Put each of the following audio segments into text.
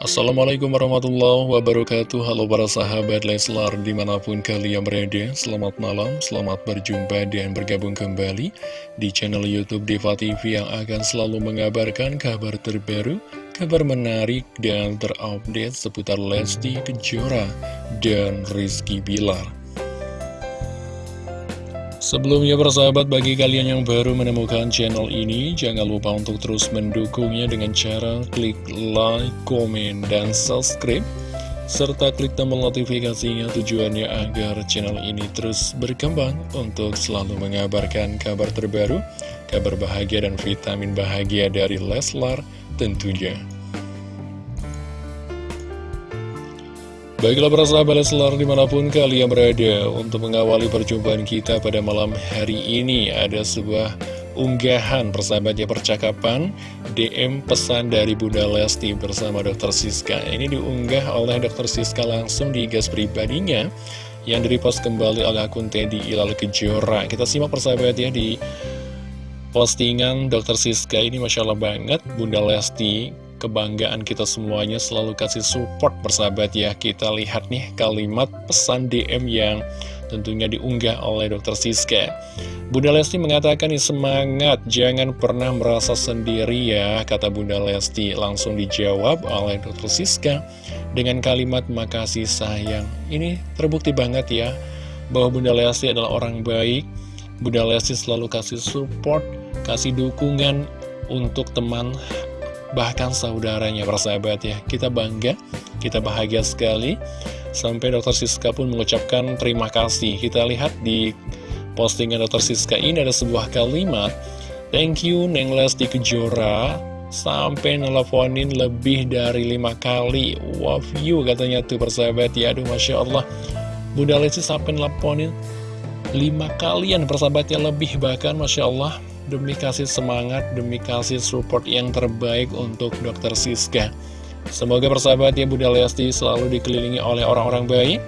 Assalamualaikum warahmatullahi wabarakatuh. Halo para sahabat Leslar di mana pun kalian berada Selamat malam, selamat berjumpa dan bergabung kembali Di channel Youtube Diva TV yang akan selalu mengabarkan kabar terbaru Kabar menarik dan terupdate seputar Lesti Kejora dan Rizky Bilar Sebelumnya persahabat bagi kalian yang baru menemukan channel ini Jangan lupa untuk terus mendukungnya dengan cara klik like, komen, dan subscribe Serta klik tombol notifikasinya tujuannya agar channel ini terus berkembang Untuk selalu mengabarkan kabar terbaru Kabar bahagia dan vitamin bahagia dari Leslar tentunya Baiklah para sahabat Leslar di mana pun kalian berada Untuk mengawali perjumpaan kita pada malam hari ini Ada sebuah unggahan persahabatnya percakapan DM pesan dari Bunda Lesti bersama Dr. Siska Ini diunggah oleh Dr. Siska langsung di gas pribadinya Yang direpost kembali oleh akun Teddy Ilal Kejora Kita simak persahabat ya di postingan Dr. Siska ini Masya Allah banget Bunda Lesti kebanggaan kita semuanya selalu kasih support bersahabat ya Kita lihat nih kalimat pesan DM yang tentunya diunggah oleh Dr. Siska Bunda Lesti mengatakan nih semangat, jangan pernah merasa sendiri ya Kata Bunda Lesti langsung dijawab oleh Dr. Siska Dengan kalimat makasih sayang Ini terbukti banget ya Bahwa Bunda Lesti adalah orang baik Bunda Lesti selalu kasih support, kasih dukungan untuk teman bahkan saudaranya persahabat ya kita bangga kita bahagia sekali. Sampai dokter Siska pun mengucapkan terima kasih. Kita lihat di postingan dokter Siska ini ada sebuah kalimat thank you Neng Lesti Kejora. Sampai nelfonin lebih dari lima kali. Wow you katanya tuh persahabat ya. Aduh Masya Allah. Bunda Lesti sampai nelfonin lima kalian persahabatnya lebih bahkan Masya Allah demi kasih semangat, demi kasih support yang terbaik untuk dokter Siska. Semoga persahabat ya Bunda Lesti selalu dikelilingi oleh orang-orang baik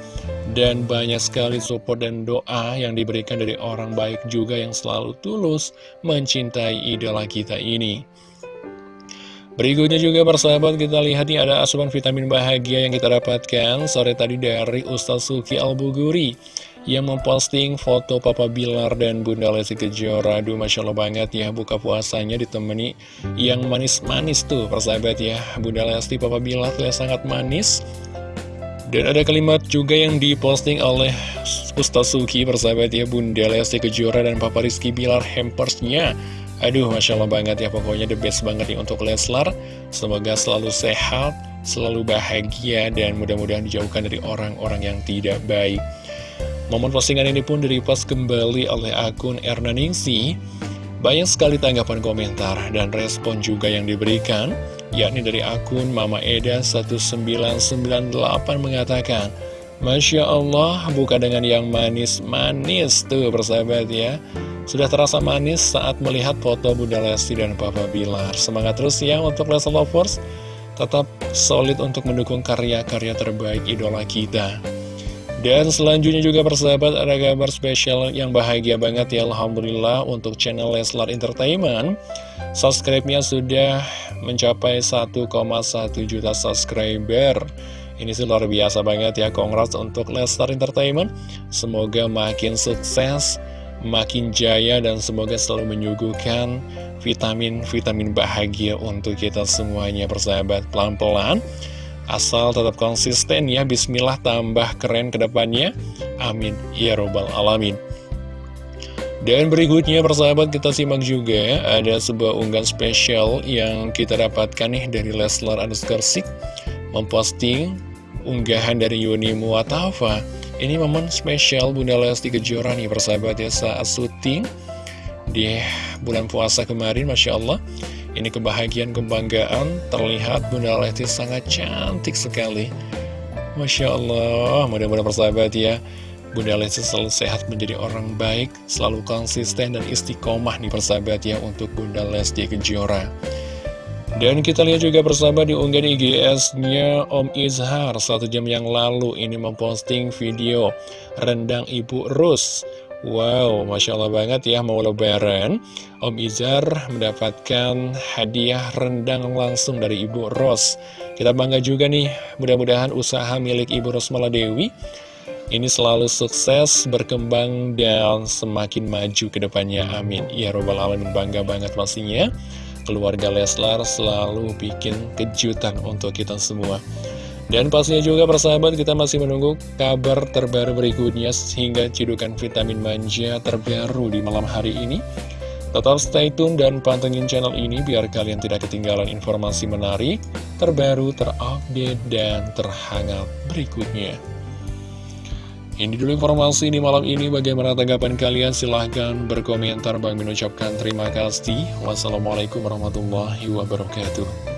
dan banyak sekali support dan doa yang diberikan dari orang baik juga yang selalu tulus mencintai idola kita ini. Berikutnya juga persahabat kita lihat nih ada asupan vitamin bahagia yang kita dapatkan sore tadi dari Ustaz Suki Al-Buguri yang memposting foto Papa Bilar dan Bunda Lesti Kejora. Aduh Masya Allah banget ya buka puasanya ditemani yang manis-manis tuh persahabat ya. Bunda Lesti Papa Bilar terlihat sangat manis. Dan ada kalimat juga yang diposting oleh Ustaz Suki persahabat ya Bunda Lesti Kejora dan Papa Rizky Bilar hampersnya. Aduh Masya Allah banget ya pokoknya the best banget nih untuk Leslar. Semoga selalu sehat, selalu bahagia dan mudah-mudahan dijauhkan dari orang-orang yang tidak baik Momen postingan ini pun direpost kembali oleh akun Erna Ningsi. Banyak sekali tanggapan komentar dan respon juga yang diberikan, yakni dari akun Mama Eda 1998 mengatakan, Masya Allah, buka dengan yang manis-manis tuh persahabat ya. Sudah terasa manis saat melihat foto Bunda Lesti dan Papa Bilar. Semangat terus ya untuk Lesti Lovers, tetap solid untuk mendukung karya-karya terbaik idola kita. Dan selanjutnya juga persahabat ada kabar spesial yang bahagia banget ya Alhamdulillah untuk channel Leslar Entertainment. Subscribe-nya sudah mencapai 1,1 juta subscriber. Ini sih luar biasa banget ya Congrats untuk Leslar Entertainment. Semoga makin sukses, makin jaya dan semoga selalu menyuguhkan vitamin-vitamin bahagia untuk kita semuanya persahabat. Pelan-pelan Asal tetap konsisten ya, bismillah tambah keren ke depannya. Amin. Ya Robbal Alamin. Dan berikutnya persahabat kita simak juga ada sebuah unggahan spesial yang kita dapatkan nih dari Leslar Anuskarsik memposting unggahan dari Yuni Muatafa. Ini momen spesial Bunda Lesti Kejora nih persahabat ya saat syuting di bulan puasa kemarin Masya Allah ini kebahagiaan, kebanggaan terlihat Bunda Lesti sangat cantik sekali. Masya Allah, mudah-mudahan persahabat ya. Bunda Lesti selalu sehat menjadi orang baik, selalu konsisten dan istiqomah nih persahabat ya untuk Bunda Lesti Kejora. Dan kita lihat juga persahabat di unggahan IGS-nya Om Izhar satu jam yang lalu ini memposting video rendang Ibu Rus. Wow, Masya Allah banget ya mau lebaran. Om Izar mendapatkan hadiah rendang langsung dari Ibu Ros. Kita bangga juga nih mudah-mudahan usaha milik Ibu Ros Maladewi Ini selalu sukses, berkembang, dan semakin maju ke depannya. Amin. Ya Robbal Alamin bangga banget pastinya. Keluarga Leslar selalu bikin kejutan untuk kita semua dan pastinya juga persahabat kita masih menunggu kabar terbaru berikutnya sehingga cidukan vitamin manja terbaru di malam hari ini. Tetap stay tune dan pantengin channel ini biar kalian tidak ketinggalan informasi menarik, terbaru, terupdate, dan terhangat berikutnya. Ini dulu informasi di malam ini. Bagaimana tanggapan kalian? Silahkan berkomentar. Bang mengucapkan terima kasih. Wassalamualaikum warahmatullahi wabarakatuh.